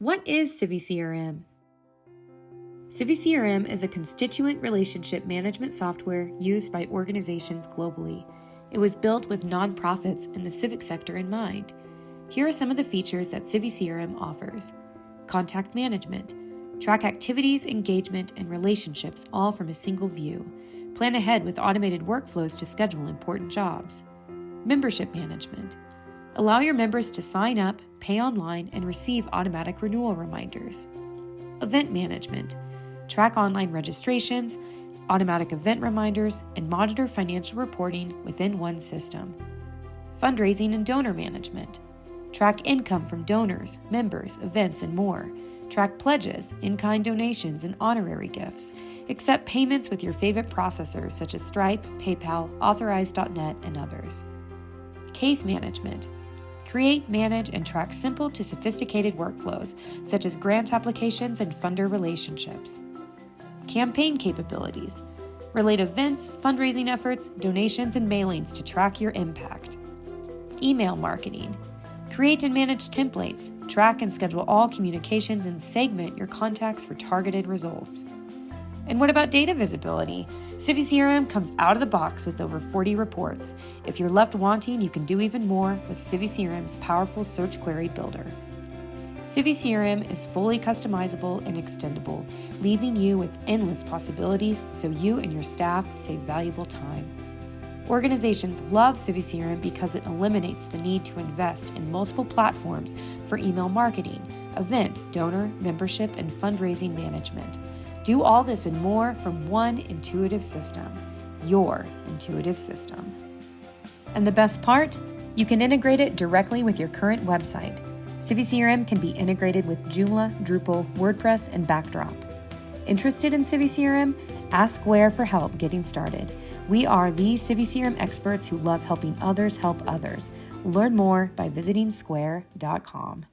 What is CiviCRM? CiviCRM is a constituent relationship management software used by organizations globally. It was built with nonprofits and the civic sector in mind. Here are some of the features that Civi CRM offers contact management, track activities, engagement, and relationships all from a single view, plan ahead with automated workflows to schedule important jobs, membership management, allow your members to sign up, pay online, and receive automatic renewal reminders, event management, track online registrations, automatic event reminders, and monitor financial reporting within one system. Fundraising and donor management. Track income from donors, members, events, and more. Track pledges, in kind donations, and honorary gifts. Accept payments with your favorite processors such as Stripe, PayPal, Authorize.net, and others. Case management. Create, manage, and track simple to sophisticated workflows such as grant applications and funder relationships. Campaign capabilities, relate events, fundraising efforts, donations, and mailings to track your impact, email marketing, create and manage templates, track and schedule all communications, and segment your contacts for targeted results. And what about data visibility? CiviCRM comes out of the box with over 40 reports. If you're left wanting, you can do even more with CiviCRM's powerful search query builder. CiviCRM is fully customizable and extendable, leaving you with endless possibilities so you and your staff save valuable time. Organizations love CiviCRM because it eliminates the need to invest in multiple platforms for email marketing, event, donor, membership, and fundraising management. Do all this and more from one intuitive system, your intuitive system. And the best part? You can integrate it directly with your current website. CiviCRM can be integrated with Joomla, Drupal, WordPress, and Backdrop. Interested in CiviCRM? Ask Skvare for help getting started. We are the CiviCRM experts who love helping others help others. Learn more by visiting skvare.com.